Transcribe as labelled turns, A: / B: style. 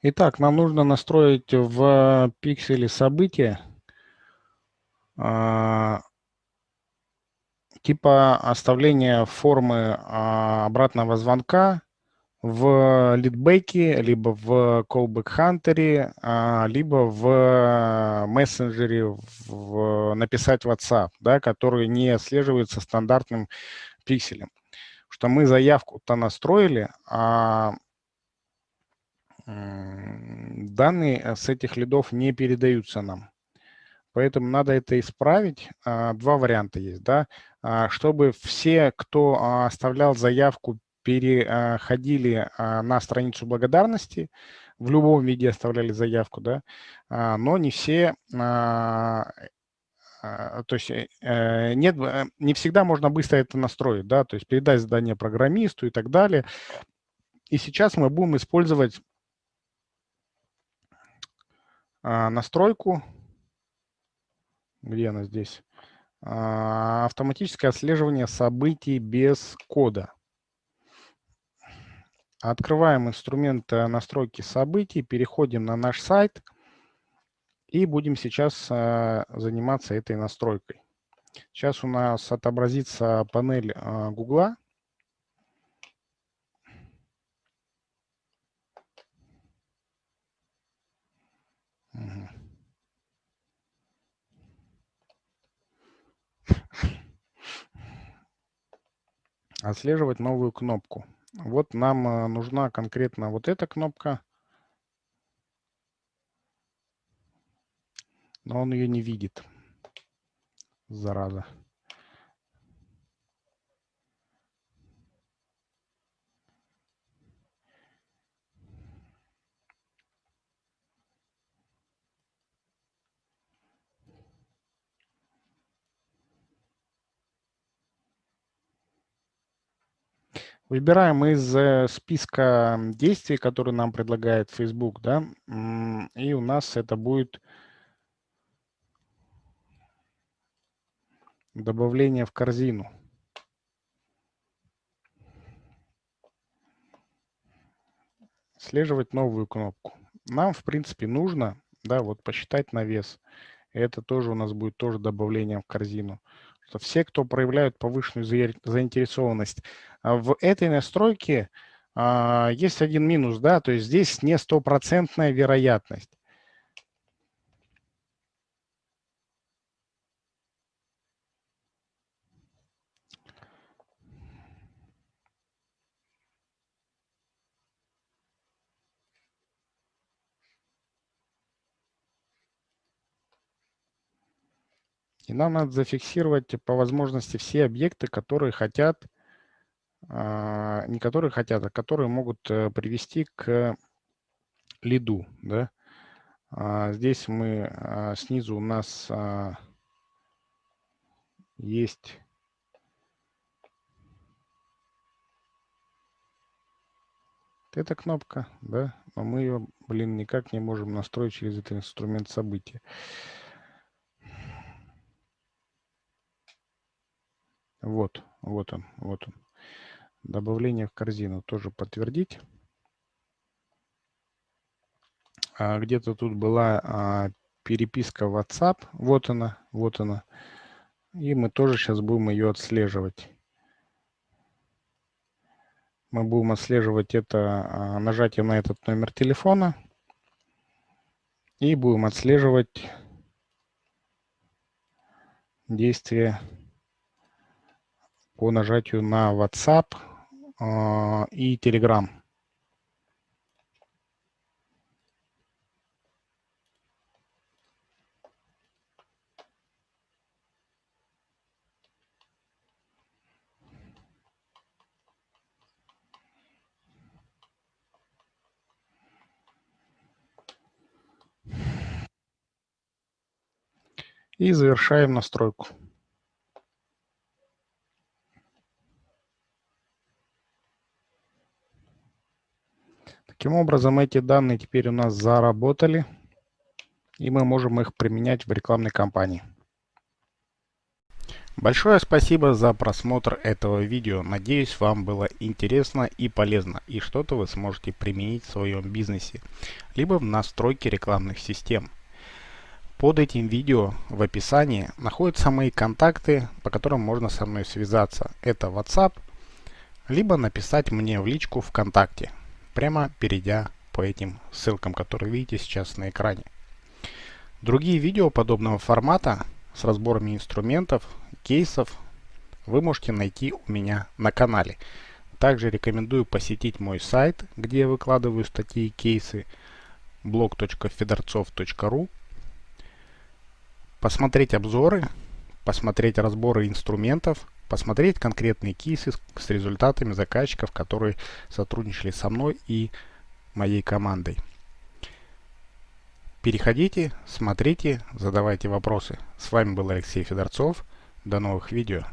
A: Итак, нам нужно настроить в пикселе события а, типа оставления формы а, обратного звонка в лидбеке, либо в callback hunter, а, либо в мессенджере в, написать WhatsApp, да, который не отслеживается стандартным пикселем. Что мы заявку-то настроили, а данные с этих лидов не передаются нам. Поэтому надо это исправить. А, два варианта есть. Да? А, чтобы все, кто оставлял заявку, переходили на страницу благодарности, в любом виде оставляли заявку, да, но не все, то есть э, э, нет, э, не всегда можно быстро это настроить, да, то есть передать задание программисту и так далее. И сейчас мы будем использовать настройку, где она здесь, автоматическое отслеживание событий без кода. Открываем инструмент э, настройки событий, переходим на наш сайт и будем сейчас э, заниматься этой настройкой. Сейчас у нас отобразится панель э, Гугла. Отслеживать новую кнопку. Вот нам э, нужна конкретно вот эта кнопка. Но он ее не видит. Зараза. Выбираем из э, списка действий, которые нам предлагает Facebook, да, и у нас это будет добавление в корзину. Слеживать новую кнопку. Нам, в принципе, нужно, да, вот посчитать на вес. Это тоже у нас будет тоже добавлением в корзину что все, кто проявляют повышенную заинтересованность а в этой настройке, а, есть один минус, да, то есть здесь не стопроцентная вероятность. И нам надо зафиксировать по возможности все объекты, которые хотят, а, не которые хотят, а которые могут э, привести к лиду. Да? А, здесь мы а, снизу у нас есть эта кнопка, да, но мы ее, блин, никак не можем настроить через этот инструмент события. Вот, вот он, вот он. Добавление в корзину тоже подтвердить. А Где-то тут была а, переписка WhatsApp. Вот она, вот она. И мы тоже сейчас будем ее отслеживать. Мы будем отслеживать это а, нажатием на этот номер телефона. И будем отслеживать действие по нажатию на WhatsApp э, и Telegram. И завершаем настройку. Таким образом, эти данные теперь у нас заработали, и мы можем их применять в рекламной кампании. Большое спасибо за просмотр этого видео. Надеюсь, вам было интересно и полезно, и что-то вы сможете применить в своем бизнесе, либо в настройке рекламных систем. Под этим видео в описании находятся мои контакты, по которым можно со мной связаться. Это WhatsApp, либо написать мне в личку ВКонтакте, прямо перейдя по этим ссылкам, которые видите сейчас на экране. Другие видео подобного формата с разборами инструментов, кейсов вы можете найти у меня на канале. Также рекомендую посетить мой сайт, где я выкладываю статьи и кейсы blog.fedorцов.ru посмотреть обзоры, посмотреть разборы инструментов, посмотреть конкретные кейсы с, с результатами заказчиков, которые сотрудничали со мной и моей командой. Переходите, смотрите, задавайте вопросы. С вами был Алексей Федорцов. До новых видео.